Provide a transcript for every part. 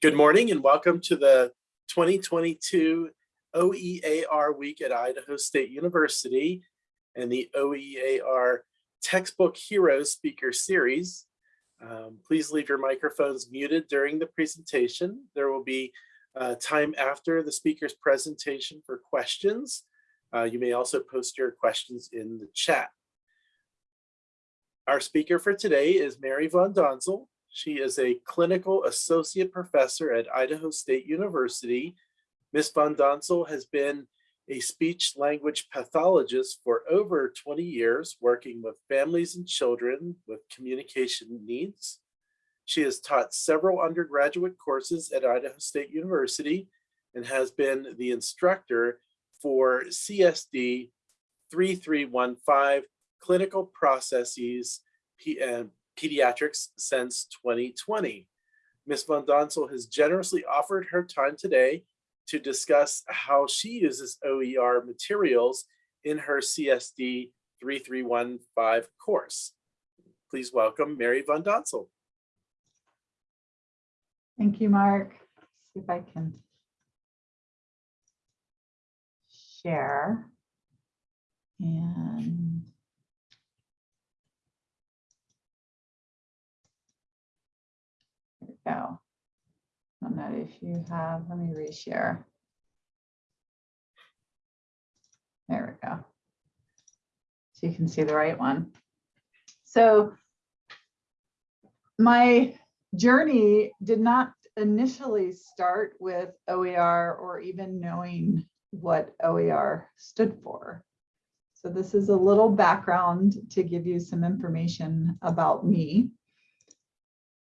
Good morning and welcome to the 2022 OER Week at Idaho State University and the OER Textbook Heroes Speaker Series. Um, please leave your microphones muted during the presentation. There will be uh, time after the speaker's presentation for questions. Uh, you may also post your questions in the chat. Our speaker for today is Mary Von Donzel. She is a clinical associate professor at Idaho State University. Ms. Von Donzel has been a speech language pathologist for over 20 years, working with families and children with communication needs. She has taught several undergraduate courses at Idaho State University and has been the instructor for CSD 3315 clinical processes and pediatrics since 2020. Ms. Von Donzel has generously offered her time today to discuss how she uses OER materials in her CSD 3315 course. Please welcome Mary Von Donzel. Thank you, Mark. See if I can share. And go. On that, if you have, let me reshare. There we go. So you can see the right one. So my journey did not initially start with OER or even knowing what OER stood for. So this is a little background to give you some information about me.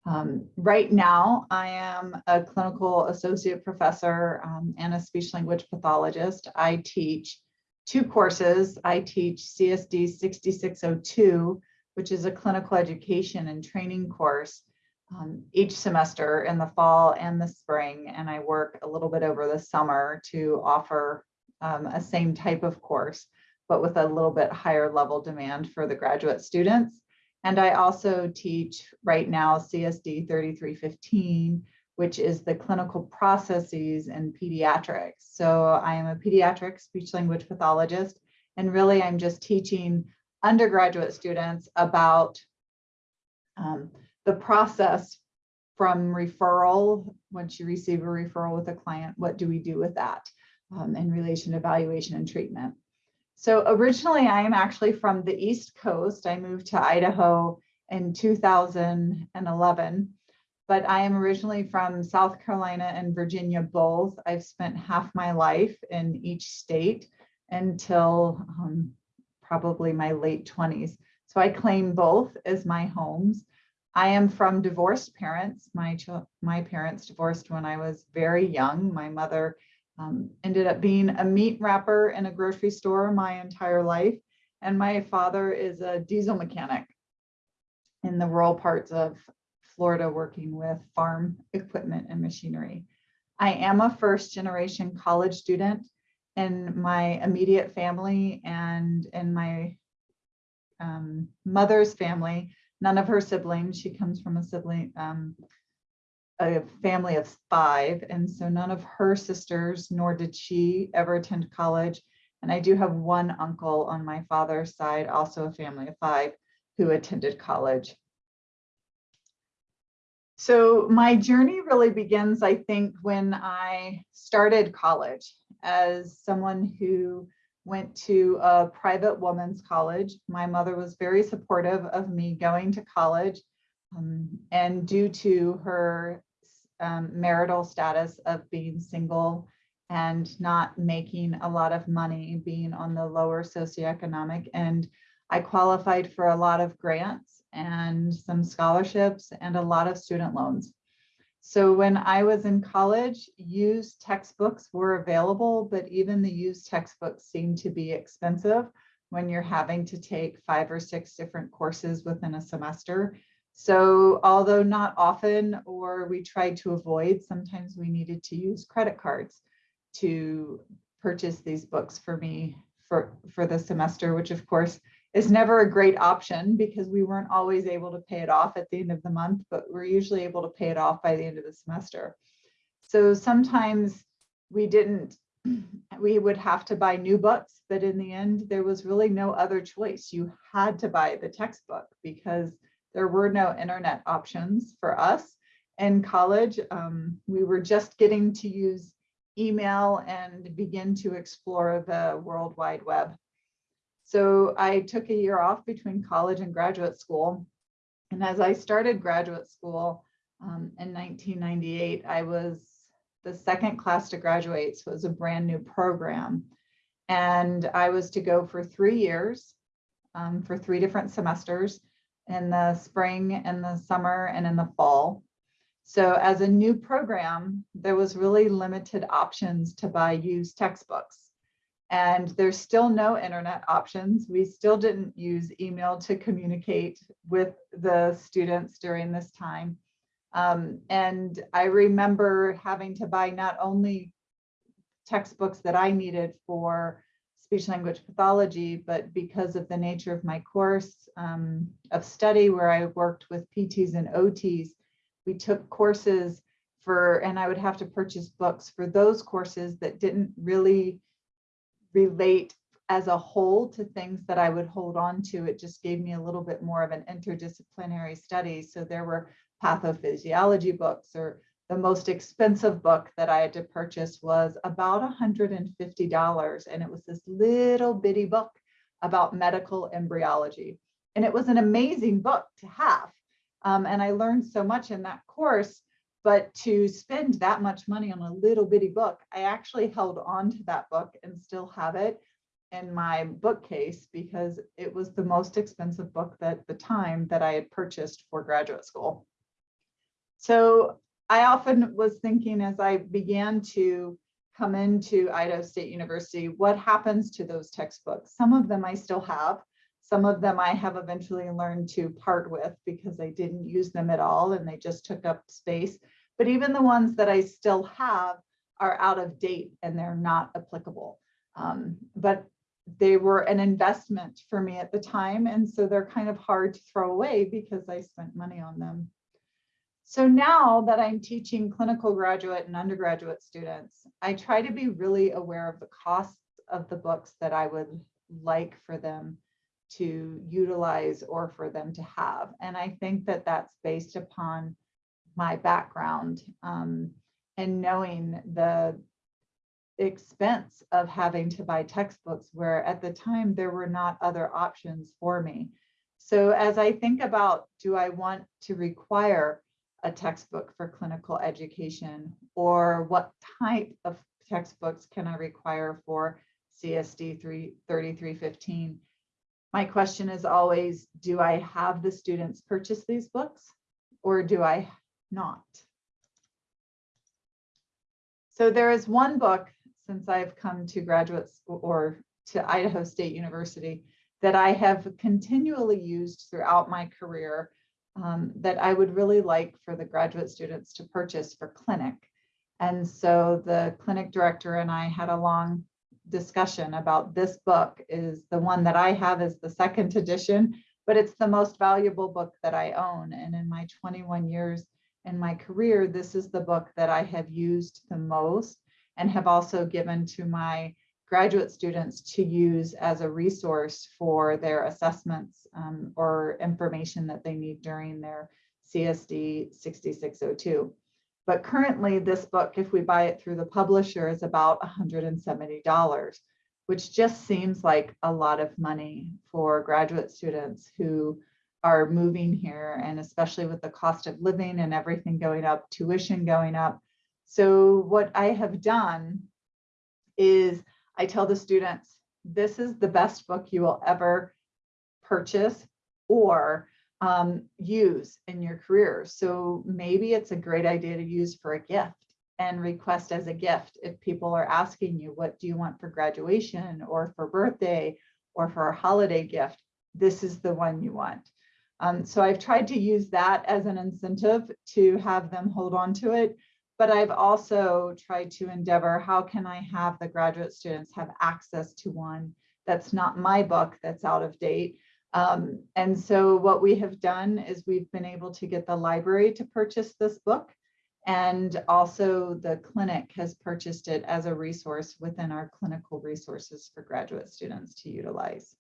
Um, right now, I am a clinical associate professor um, and a speech language pathologist. I teach two courses. I teach CSD 6602, which is a clinical education and training course um, each semester in the fall and the spring. And I work a little bit over the summer to offer um, a same type of course, but with a little bit higher level demand for the graduate students. And I also teach right now CSD 3315, which is the clinical processes in pediatrics. So I am a pediatric speech language pathologist, and really I'm just teaching undergraduate students about um, the process from referral, once you receive a referral with a client, what do we do with that um, in relation to evaluation and treatment? So originally I am actually from the East Coast. I moved to Idaho in 2011, but I am originally from South Carolina and Virginia both. I've spent half my life in each state until um, probably my late 20s. So I claim both as my homes. I am from divorced parents. My, my parents divorced when I was very young. My mother um, ended up being a meat wrapper in a grocery store my entire life. And my father is a diesel mechanic in the rural parts of Florida working with farm equipment and machinery. I am a first generation college student in my immediate family and in my um, mother's family, none of her siblings, she comes from a sibling, um, a family of five, and so none of her sisters, nor did she ever attend college. And I do have one uncle on my father's side, also a family of five, who attended college. So my journey really begins, I think, when I started college as someone who went to a private women's college. My mother was very supportive of me going to college. Um, and due to her um, marital status of being single and not making a lot of money, being on the lower socioeconomic end, I qualified for a lot of grants and some scholarships and a lot of student loans. So when I was in college, used textbooks were available, but even the used textbooks seemed to be expensive when you're having to take five or six different courses within a semester. So although not often, or we tried to avoid, sometimes we needed to use credit cards to purchase these books for me for, for the semester, which of course is never a great option because we weren't always able to pay it off at the end of the month, but we're usually able to pay it off by the end of the semester. So sometimes we didn't, we would have to buy new books, but in the end, there was really no other choice. You had to buy the textbook because there were no internet options for us in college. Um, we were just getting to use email and begin to explore the World Wide Web. So I took a year off between college and graduate school. And as I started graduate school um, in 1998, I was the second class to graduate, so it was a brand new program. And I was to go for three years, um, for three different semesters in the spring and the summer and in the fall. So as a new program, there was really limited options to buy used textbooks. And there's still no internet options. We still didn't use email to communicate with the students during this time. Um, and I remember having to buy not only textbooks that I needed for speech language pathology, but because of the nature of my course um, of study where I worked with PTs and OTs, we took courses for, and I would have to purchase books for those courses that didn't really relate as a whole to things that I would hold on to. It just gave me a little bit more of an interdisciplinary study. So there were pathophysiology books or the most expensive book that I had to purchase was about $150. And it was this little bitty book about medical embryology. And it was an amazing book to have. Um, and I learned so much in that course, but to spend that much money on a little bitty book, I actually held on to that book and still have it in my bookcase because it was the most expensive book that the time that I had purchased for graduate school. So I often was thinking as I began to come into Idaho State University, what happens to those textbooks? Some of them I still have. Some of them I have eventually learned to part with because I didn't use them at all and they just took up space. But even the ones that I still have are out of date and they're not applicable. Um, but they were an investment for me at the time. And so they're kind of hard to throw away because I spent money on them. So now that I'm teaching clinical graduate and undergraduate students, I try to be really aware of the costs of the books that I would like for them to utilize or for them to have. And I think that that's based upon my background um, and knowing the expense of having to buy textbooks where at the time there were not other options for me. So as I think about, do I want to require a textbook for clinical education or what type of textbooks can I require for CSD 3315? My question is always, do I have the students purchase these books or do I not? So there is one book since I've come to graduate school or to Idaho State University that I have continually used throughout my career um, that I would really like for the graduate students to purchase for clinic. And so the clinic director and I had a long discussion about this book is the one that I have is the second edition, but it's the most valuable book that I own. And in my 21 years in my career, this is the book that I have used the most and have also given to my graduate students to use as a resource for their assessments um, or information that they need during their CSD 6602. But currently this book, if we buy it through the publisher, is about $170, which just seems like a lot of money for graduate students who are moving here and especially with the cost of living and everything going up, tuition going up. So what I have done is I tell the students, this is the best book you will ever purchase or um, use in your career. So maybe it's a great idea to use for a gift and request as a gift if people are asking you, what do you want for graduation or for birthday or for a holiday gift? This is the one you want. Um, so I've tried to use that as an incentive to have them hold on to it but I've also tried to endeavor, how can I have the graduate students have access to one that's not my book that's out of date. Um, and so what we have done is we've been able to get the library to purchase this book And also the clinic has purchased it as a resource within our clinical resources for graduate students to utilize.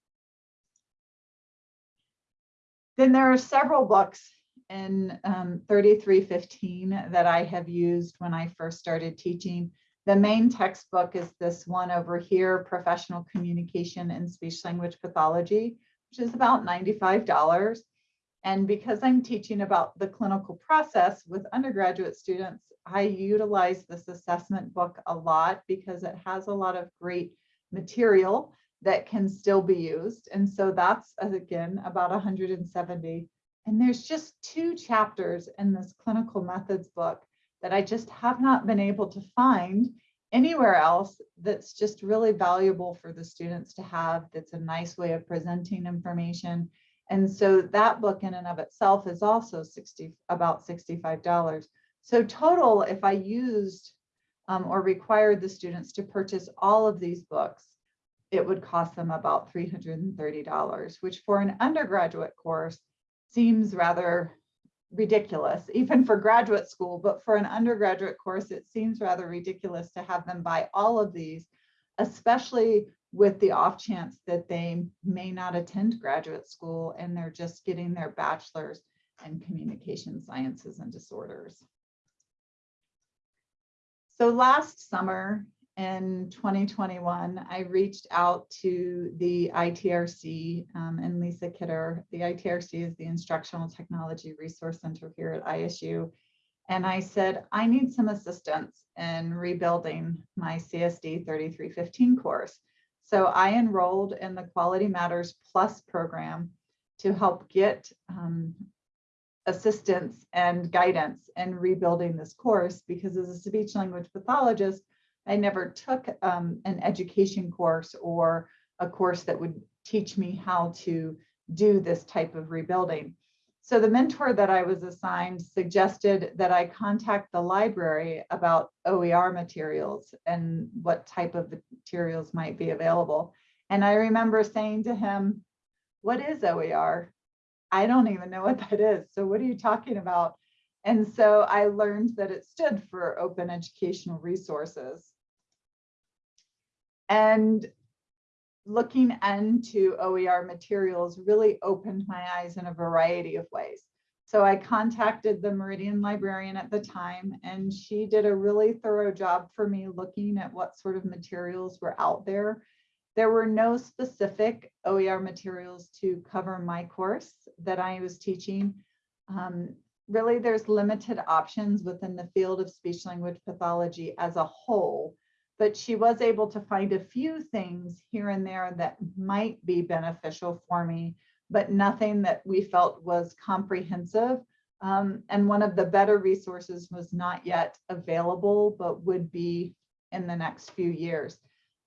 Then there are several books in um, 3315 that I have used when I first started teaching. The main textbook is this one over here, Professional Communication and Speech Language Pathology, which is about $95. And because I'm teaching about the clinical process with undergraduate students, I utilize this assessment book a lot because it has a lot of great material that can still be used. And so that's, again, about 170. And there's just two chapters in this clinical methods book that I just have not been able to find anywhere else that's just really valuable for the students to have. That's a nice way of presenting information. And so that book in and of itself is also 60, about $65. So total, if I used um, or required the students to purchase all of these books, it would cost them about $330, which for an undergraduate course seems rather ridiculous, even for graduate school, but for an undergraduate course, it seems rather ridiculous to have them buy all of these, especially with the off chance that they may not attend graduate school and they're just getting their bachelor's in communication sciences and disorders. So last summer in 2021, I reached out to the ITRC um, and Lisa Kidder. The ITRC is the Instructional Technology Resource Center here at ISU. And I said, I need some assistance in rebuilding my CSD 3315 course. So I enrolled in the Quality Matters Plus program to help get um, assistance and guidance in rebuilding this course because as a speech language pathologist, I never took um, an education course or a course that would teach me how to do this type of rebuilding. So the mentor that I was assigned suggested that I contact the library about OER materials and what type of materials might be available. And I remember saying to him, what is OER? I don't even know what that is. So what are you talking about? And so I learned that it stood for Open Educational Resources. And looking into OER materials really opened my eyes in a variety of ways. So I contacted the Meridian librarian at the time, and she did a really thorough job for me looking at what sort of materials were out there. There were no specific OER materials to cover my course that I was teaching. Um, really, there's limited options within the field of speech language pathology as a whole but she was able to find a few things here and there that might be beneficial for me, but nothing that we felt was comprehensive. Um, and one of the better resources was not yet available, but would be in the next few years.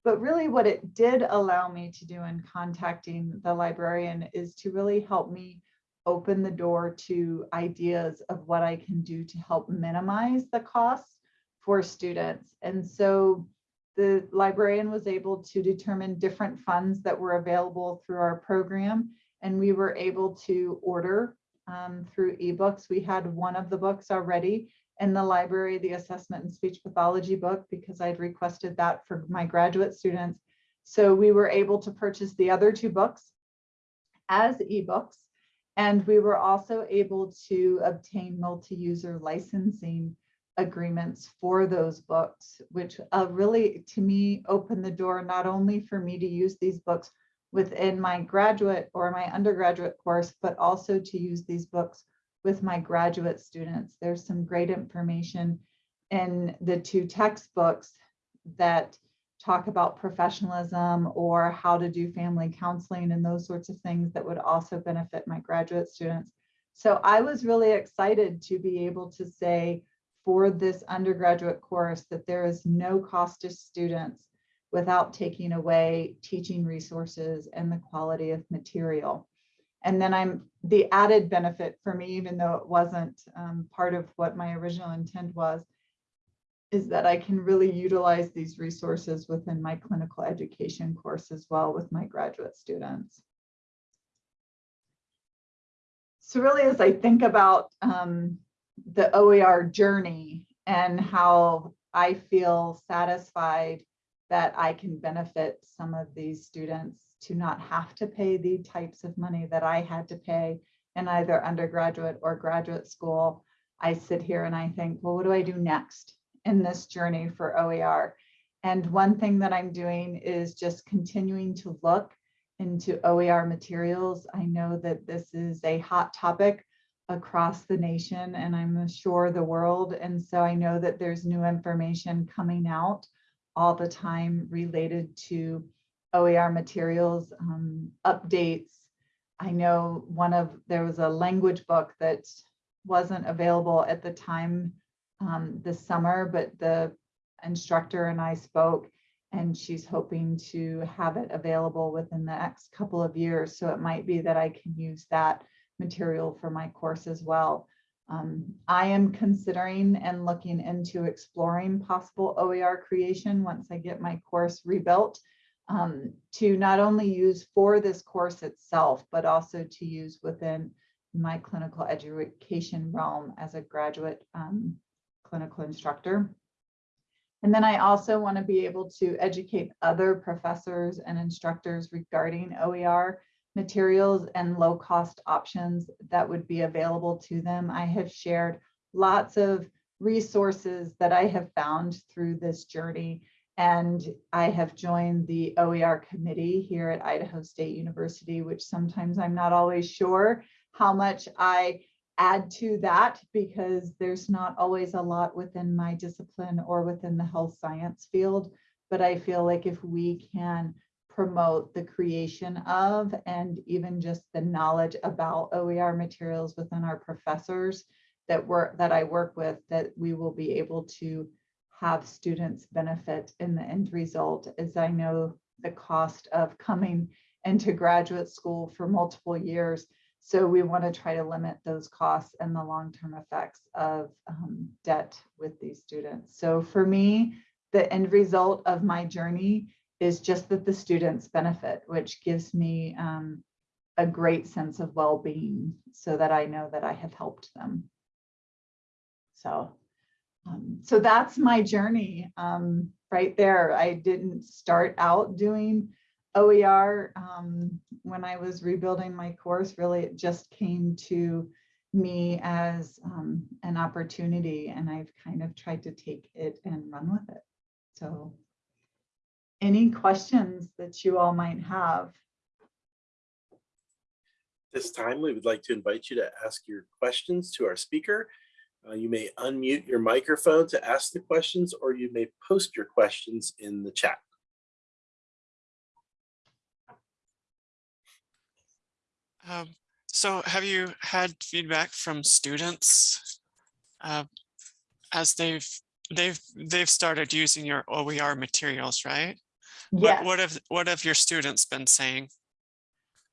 But really what it did allow me to do in contacting the librarian is to really help me open the door to ideas of what I can do to help minimize the costs for students. And so the librarian was able to determine different funds that were available through our program. And we were able to order um, through ebooks. We had one of the books already in the library, the assessment and speech pathology book, because I'd requested that for my graduate students. So we were able to purchase the other two books as ebooks. And we were also able to obtain multi-user licensing agreements for those books, which uh, really, to me, opened the door not only for me to use these books within my graduate or my undergraduate course, but also to use these books with my graduate students. There's some great information in the two textbooks that talk about professionalism or how to do family counseling and those sorts of things that would also benefit my graduate students. So I was really excited to be able to say, for this undergraduate course that there is no cost to students without taking away teaching resources and the quality of material. And then I'm the added benefit for me, even though it wasn't um, part of what my original intent was, is that I can really utilize these resources within my clinical education course as well with my graduate students. So really, as I think about um, the OER journey and how I feel satisfied that I can benefit some of these students to not have to pay the types of money that I had to pay in either undergraduate or graduate school. I sit here and I think, well, what do I do next in this journey for OER? And one thing that I'm doing is just continuing to look into OER materials. I know that this is a hot topic across the nation and I'm sure the world. And so I know that there's new information coming out all the time related to OER materials, um, updates. I know one of, there was a language book that wasn't available at the time um, this summer, but the instructor and I spoke and she's hoping to have it available within the next couple of years. So it might be that I can use that material for my course as well. Um, I am considering and looking into exploring possible OER creation once I get my course rebuilt um, to not only use for this course itself, but also to use within my clinical education realm as a graduate um, clinical instructor. And then I also want to be able to educate other professors and instructors regarding OER materials and low cost options that would be available to them. I have shared lots of resources that I have found through this journey. And I have joined the OER committee here at Idaho State University, which sometimes I'm not always sure how much I add to that because there's not always a lot within my discipline or within the health science field. But I feel like if we can promote the creation of and even just the knowledge about OER materials within our professors that work that I work with, that we will be able to have students benefit in the end result, as I know the cost of coming into graduate school for multiple years. So we want to try to limit those costs and the long-term effects of um, debt with these students. So for me, the end result of my journey is just that the students benefit, which gives me um, a great sense of well-being so that I know that I have helped them. So, um, so that's my journey um, right there. I didn't start out doing OER um, when I was rebuilding my course, really it just came to me as um, an opportunity and I've kind of tried to take it and run with it. So any questions that you all might have? This time, we would like to invite you to ask your questions to our speaker. Uh, you may unmute your microphone to ask the questions, or you may post your questions in the chat. Um, so have you had feedback from students uh, as they've they've they've started using your OER materials, right? Yes. What, what have what have your students been saying?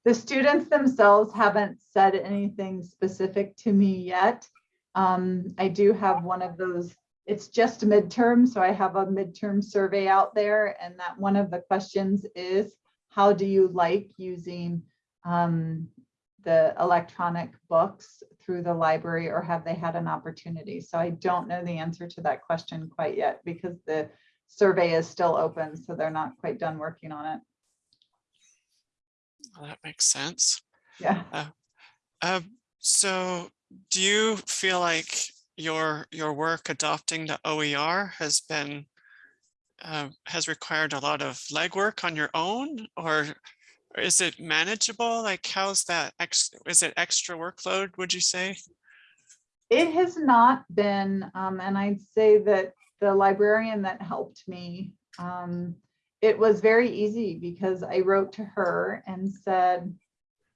The students themselves haven't said anything specific to me yet. Um, I do have one of those, it's just midterm, so I have a midterm survey out there and that one of the questions is, how do you like using um, the electronic books through the library or have they had an opportunity? So I don't know the answer to that question quite yet because the survey is still open, so they're not quite done working on it. Well, that makes sense. Yeah. Uh, so do you feel like your your work adopting the OER has been uh, has required a lot of legwork on your own or is it manageable? Like how's that? Ex is it extra workload, would you say? It has not been, um, and I'd say that the librarian that helped me, um, it was very easy because I wrote to her and said,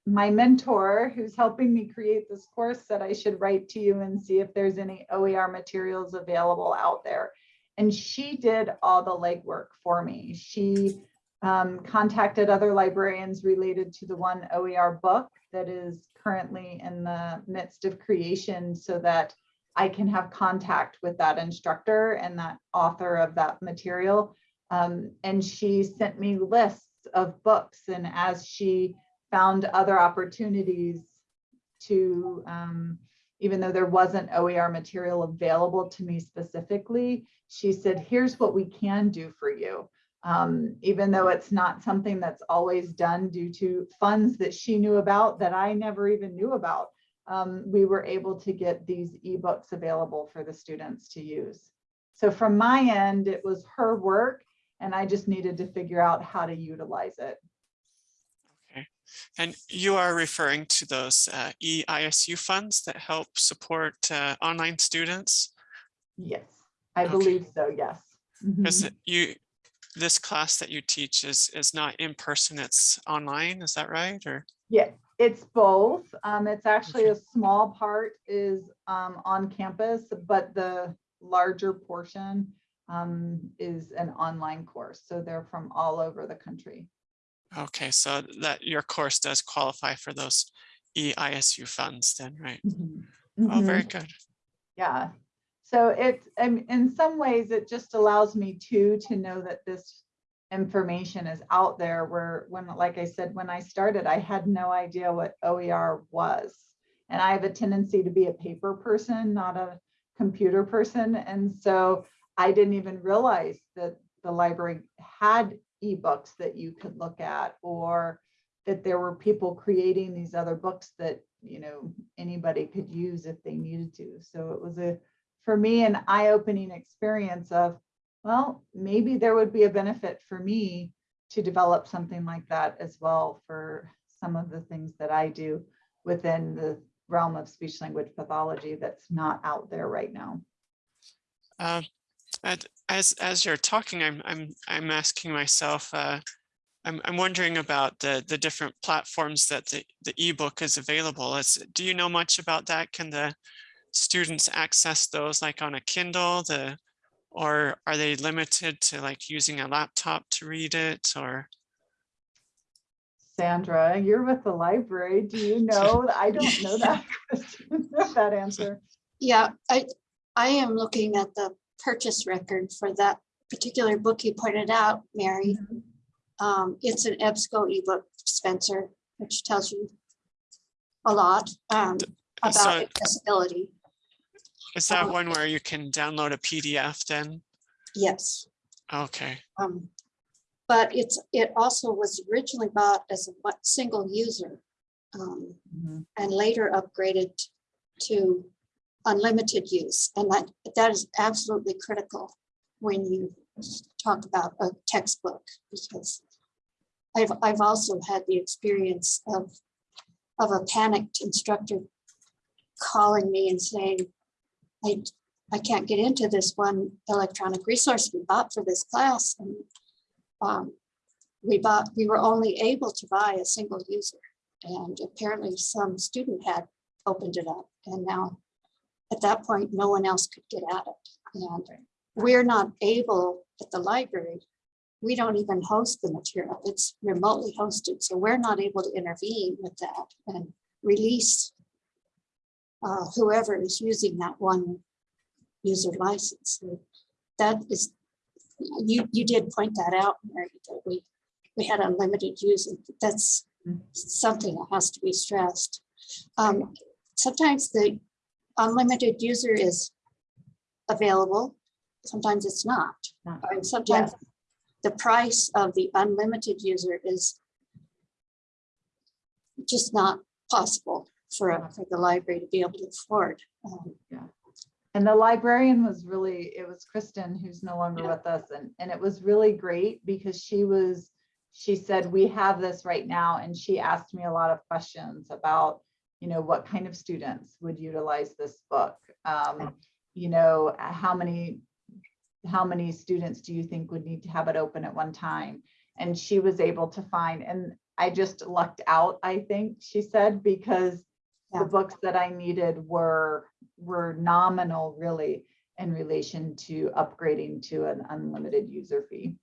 my mentor who's helping me create this course said I should write to you and see if there's any OER materials available out there. And she did all the legwork for me. She um, contacted other librarians related to the one OER book that is currently in the midst of creation so that I can have contact with that instructor and that author of that material. Um, and she sent me lists of books and as she found other opportunities to um, even though there wasn't OER material available to me specifically, she said, here's what we can do for you. Um, even though it's not something that's always done due to funds that she knew about that I never even knew about. Um, we were able to get these ebooks available for the students to use. So from my end, it was her work and I just needed to figure out how to utilize it. Okay, and you are referring to those uh, EISU funds that help support uh, online students? Yes, I Okay. believe so, yes. Because you, this class that you teach is, is not in person, it's online, is that right? Or, Yeah, it's both. Um, it's actually a small part is um, on campus, but the larger portion um, is an online course. So they're from all over the country. okay, so that your course does qualify for those EISU funds then, right? Mhm. Oh, Mhm. very good. Yeah. So it's, um, in some ways, it just allows me to to know that this information is out there where, when, like I said, when I started, I had no idea what OER was. And I have a tendency to be a paper person, not a computer person. And so I didn't even realize that the library had ebooks that you could look at or that there were people creating these other books that, you know, anybody could use if they needed to. So it was a, for me, an eye-opening experience of, well, maybe there would be a benefit for me to develop something like that as well for some of the things that I do within the realm of speech language pathology that's not out there right now. And as, as you're talking, I'm, I'm, I'm asking myself, uh, I'm, I'm wondering about the, the different platforms that the, the ebook is available. Is, do you know much about that? Can the students access those like on a Kindle, the, or are they limited to like using a laptop to read it or? Sandra, you're with the library. Do you know? I don't know that question, that answer. Yeah, I, I am looking at the purchase record for that particular book you pointed out, Mary. Um, it's an EBSCO ebook Spencer, which tells you a lot um, about So accessibility. Is that um, one where you can download a PDF then? Yes. Okay, Um, but it's, it also was originally bought as a single user. um, Mhm. and later upgraded to unlimited use. And that, that is absolutely critical when you talk about a textbook, because I've, I've also had the experience of, of a panicked instructor calling me and saying, I, I can't get into this one electronic resource we bought for this class. And um, we bought, we were only able to buy a single user. And apparently some student had opened it up and now at that point, no one else could get at it. And we're not able at the library, we don't even host the material. It's remotely hosted. So we're not able to intervene with that and release uh, whoever is using that one user license. So That is, you, you did point that out, Mary, that we, we had unlimited use. and That's Mm. something that has to be stressed. Um, sometimes the unlimited user is available, sometimes it's not. Not. And sometimes the price of the unlimited user is just not possible for, for the library to be able to afford. Um, And the librarian was really, it was Kristen, who's no longer Yeah. with us, and, and it was really great because she was, she said, we have this right now, and she asked me a lot of questions about, you know, what kind of students would utilize this book? Um, you know, how many, how many students do you think would need to have it open at one time? And she was able to find, and I just lucked out, I think, she said, because the books that I needed were, were nominal really in relation to upgrading to an unlimited user fee.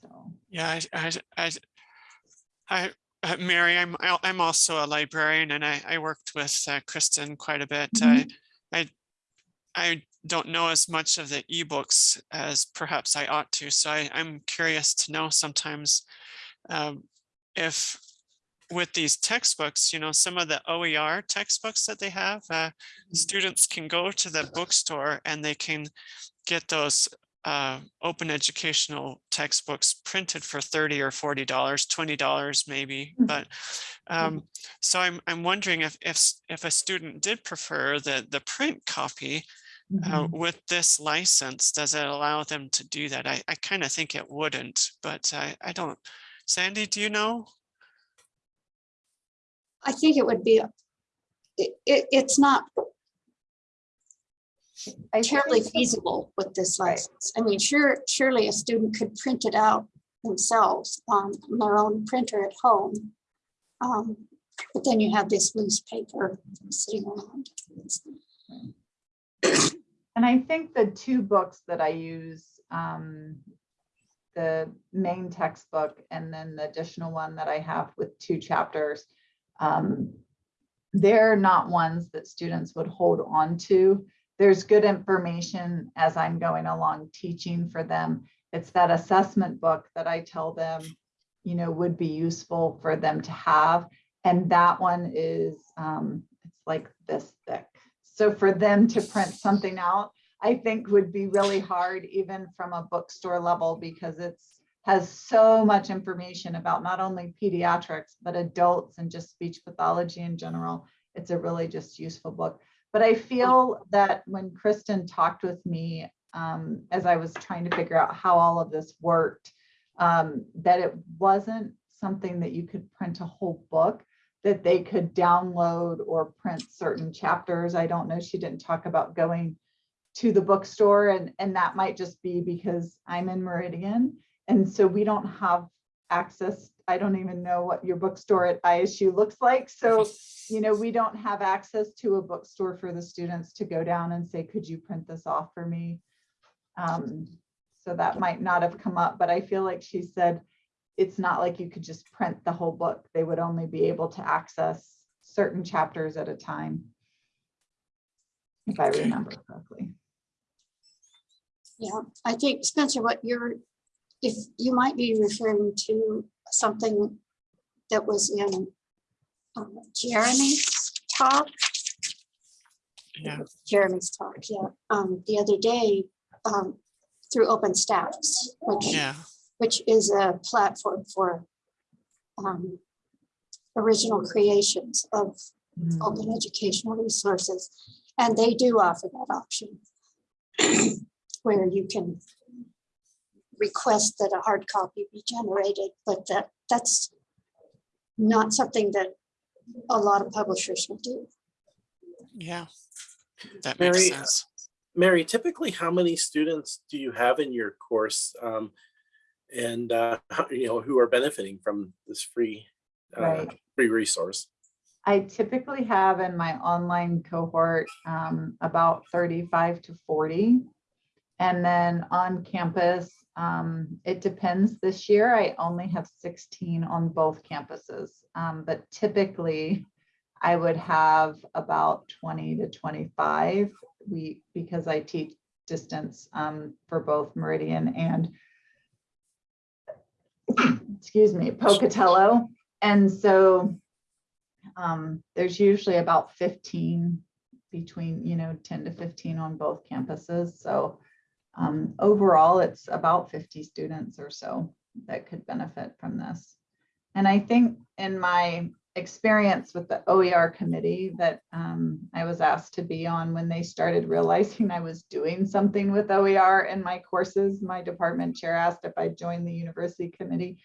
So, yeah, I, I, I, I, uh, Mary, I'm, I'm also a librarian and I, I worked with uh, Kristen quite a bit. I, I, I don't know as much of the ebooks as perhaps I ought to, so I, I'm curious to know sometimes um, if with these textbooks, you know, some of the OER textbooks that they have, uh, students can go to the bookstore and they can get those uh, open educational textbooks printed for 30 or 40 dollars, 20 dollars maybe. Mhm. But um, so I'm, I'm wondering if, if, if a student did prefer the, the print copy uh, Mhm. with this license, does it allow them to do that? I, I kind of think it wouldn't, but I, I don't. Sandy, do you know? I think it would be, a- it, it, it's not I terribly feasible with this Right. license. I mean, sure, surely a student could print it out themselves on their own printer at home. Um, But then you have this loose paper sitting around. And I think the two books that I use, um, the main textbook and then the additional one that I have with two chapters, um, they're not ones that students would hold on to. There's good information as I'm going along teaching for them. It's that assessment book that I tell them, you know, would be useful for them to have. And that one is, um, it's like this thick. So for them to print something out, I think would be really hard even from a bookstore level because it's has so much information about not only pediatrics, but adults and just speech pathology in general. It's a really just useful book. But I feel that when Kristen talked with me, um, as I was trying to figure out how all of this worked, um, that it wasn't something that you could print a whole book, that they could download or print certain chapters. I don't know, she didn't talk about going to the bookstore and, and that might just be because I'm in Meridian. And so we don't have access. I don't even know what your bookstore at ISU looks like. So, you know, we don't have access to a bookstore for the students to go down and say, could you print this off for me? Um, so that might not have come up, but I feel like she said, it's not like you could just print the whole book. They would only be able to access certain chapters at a time. If I remember correctly. Yeah, I think Spencer, what you're, if you might be referring to something that was in um, Jeremy's talk, Yeah, Jeremy's talk, yeah, um, the other day, um, through OpenStax, which, yeah, which is a platform for um, original creations of Mm. open educational resources. And they do offer that option where you can request that a hard copy be generated, but that, that's not something that a lot of publishers will do. yeah. That makes Mary, sense. Mary, typically, how many students do you have in your course? um, And, uh, you know, who are benefiting from this free, uh, Right. free resource? I typically have in my online cohort um, about 35 to 40. And then on campus, um, it depends. This year, I only have 16 on both campuses. Um, But typically, I would have about 20 to 25. We, because I teach distance um, for both Meridian and excuse me, Pocatello. And so um, there's usually about fifteen between, you know, ten to fifteen on both campuses. So um, overall, it's about fifty students or so that could benefit from this. And I think in my experience with the OER committee that um, I was asked to be on when they started realizing I was doing something with OER in my courses, my department chair asked if I'd join the university committee.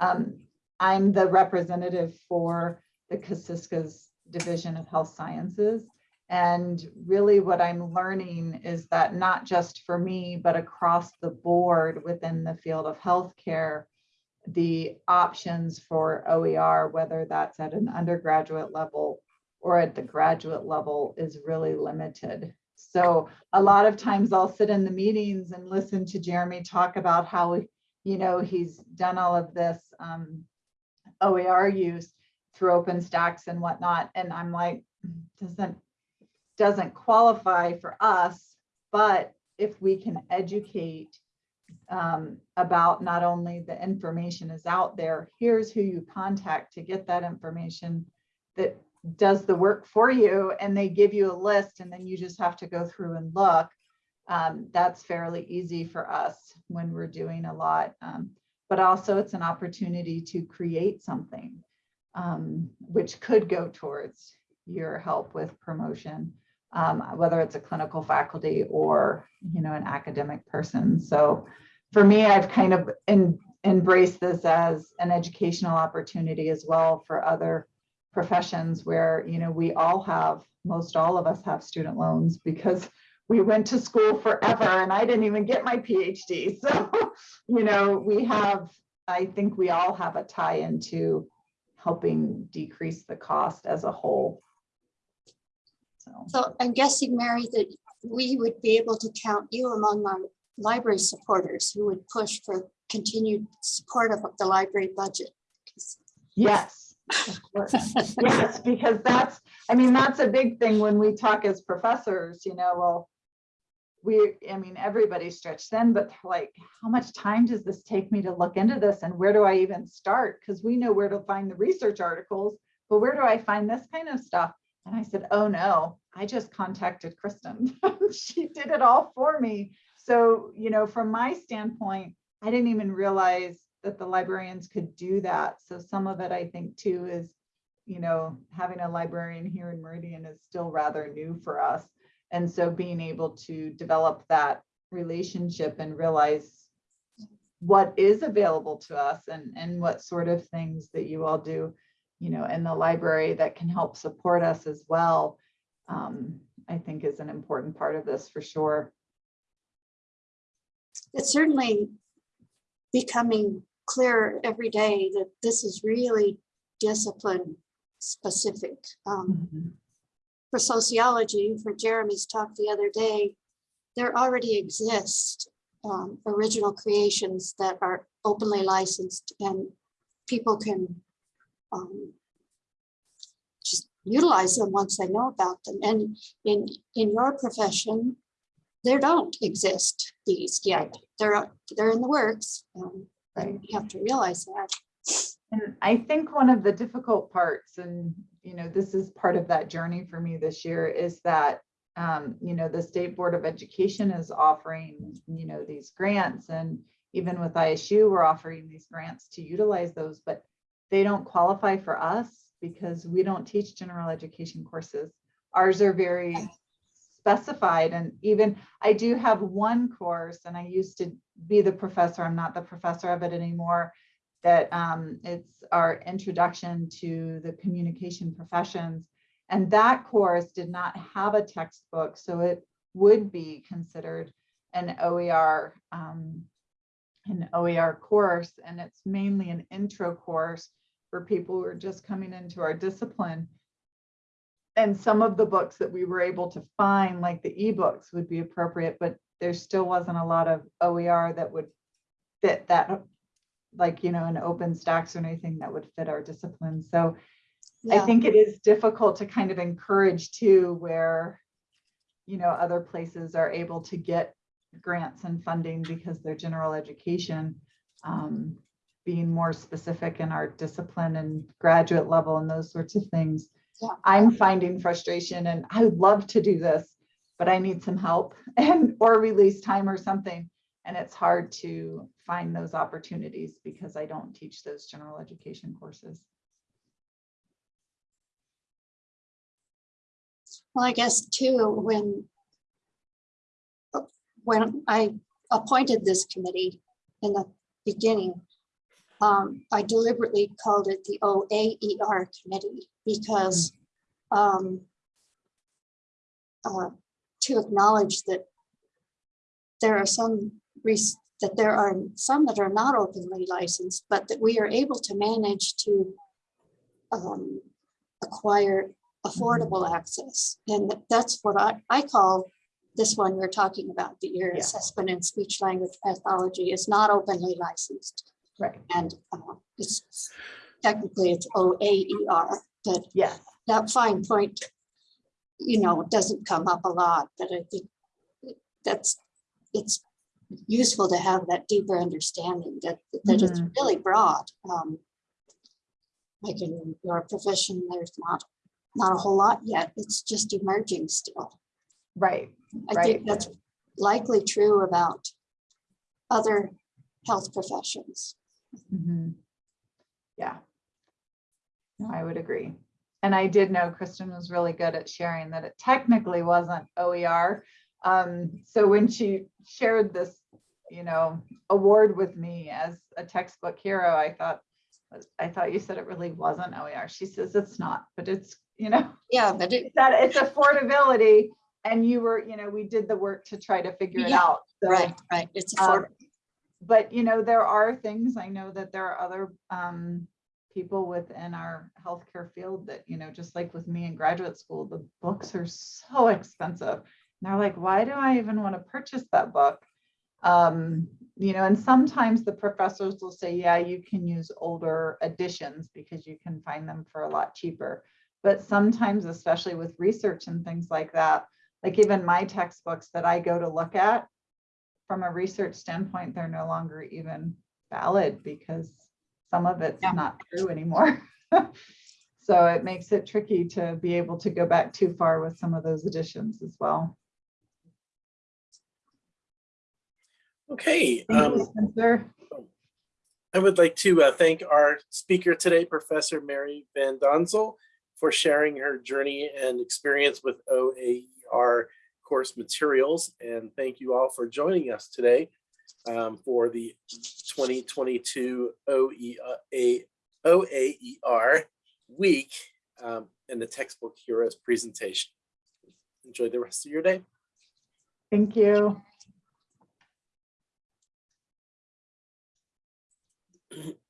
Um, I'm the representative for the Kasiska's Division of Health Sciences. And really what I'm learning is that not just for me, but across the board within the field of healthcare, the options for OER, whether that's at an undergraduate level or at the graduate level is really limited. So a lot of times I'll sit in the meetings and listen to Jeremy talk about how, you know, he's done all of this um, OER use through OpenStax and whatnot. And I'm like, doesn't, doesn't qualify for us, but if we can educate um, about not only the information is out there, here's who you contact to get that information that does the work for you and they give you a list and then you just have to go through and look. Um, that's fairly easy for us when we're doing a lot. Um, but also it's an opportunity to create something um, which could go towards your help with promotion, um, whether it's a clinical faculty or, you know, an academic person. So for me, I've kind of en- embraced this as an educational opportunity as well for other professions where, you know, we all have, most all of us have student loans because we went to school forever and I didn't even get my PhD. So, you know, we have, I think we all have a tie into helping decrease the cost as a whole. So, So I'm guessing, Mary, that we would be able to count you among our library supporters who would push for continued support of the library budget. yes. of course. Yes, because that's, I mean, that's a big thing when we talk as professors, you know, well, we, I mean, everybody's stretched thin, but like, how much time does this take me to look into this and where do I even start? Because we know where to find the research articles, but where do I find this kind of stuff? And I said, oh no, I just contacted Kristen. She did it all for me. So, you know, from my standpoint, I didn't even realize that the librarians could do that. So some of it, I think too, is, you know, having a librarian here in Meridian is still rather new for us. And so being able to develop that relationship and realize what is available to us and, and what sort of things that you all do, you know, in the library that can help support us as well, um, I think is an important part of this for sure. It's certainly becoming clearer every day that this is really discipline specific. Um, for sociology, for Jeremy's talk the other day, there already exist um, original creations that are openly licensed and people can um, just utilize them once they know about them. And in, in your profession, there don't exist these yet. They're, they're in the works. um, and You have to realize that. And I think one of the difficult parts, and you know, this is part of that journey for me this year, is that um, you know, the State Board of Education is offering, you know, these grants and even with ISU, we're offering these grants to utilize those, but they don't qualify for us because we don't teach general education courses. Ours are very specified and even I do have one course and I used to be the professor. I'm not the professor of it anymore that um, it's our introduction to the communication professions. And that course did not have a textbook, so it would be considered an OER, um, an mm-hmm. OER course. And it's mainly an intro course for people who are just coming into our discipline. And some of the books that we were able to find, like the ebooks would be appropriate, but there still wasn't a lot of OER that would fit that like, you know, an OpenStax or anything that would fit our discipline. So I think it is difficult to kind of encourage too, where, you know, other places are able to get grants and funding because they're general education. Um, being more specific in our discipline and graduate level and those sorts of things. Yeah. I'm finding frustration and I would love to do this, but I need some help and, or release time or something. And it's hard to find those opportunities because I don't teach those general education courses. Well, I guess too, when when I appointed this committee in the beginning, um, I deliberately called it the OAER committee because um, uh, to acknowledge that there are some that there are some that are not openly licensed, but that we are able to manage to um, acquire affordable access. And that's what I, I call this one we're talking about, the ear Yeah. assessment and speech language pathology is not openly licensed. Right. And uh, it's technically it's OAER, but yeah. that fine point, you know, doesn't come up a lot, but I think that's, it's useful to have that deeper understanding that, that it's Mhm. really broad. Um, Like in your profession, there's not, not a whole lot yet. It's just emerging still. Right, I Right. think that's likely true about other health professions. Mhm. Yeah. No, I would agree. And I did know Kristen was really good at sharing that it technically wasn't OER. Um, so when she shared this, you know, award with me as a textbook hero, I thought, I thought you said it really wasn't OER. She says it's not, but it's, you know, Yeah, but it, that it's affordability. And you were, you know, we did the work to try to figure it Yeah, out. So, right, right, it's um, affordable. but you know, there are things, I know that there are other um people within our healthcare field that, you know, just like with me in graduate school, the books are so expensive. And they're like, why do I even want to purchase that book? Um, you know, and sometimes the professors will say, yeah, you can use older editions because you can find them for a lot cheaper. But sometimes, especially with research and things like that, like even my textbooks that I go to look at, from a research standpoint, they're no longer even valid because some of it's Yeah. not true anymore. So it makes it tricky to be able to go back too far with some of those additions as well. Okay, Thank um, I would like to uh, thank our speaker today, Professor Mary Van Donzel, for sharing her journey and experience with OAER course materials. And thank you all for joining us today um, for the 2022 OEA, OAER week um, and the textbook heroes presentation. Enjoy the rest of your day. Thank you.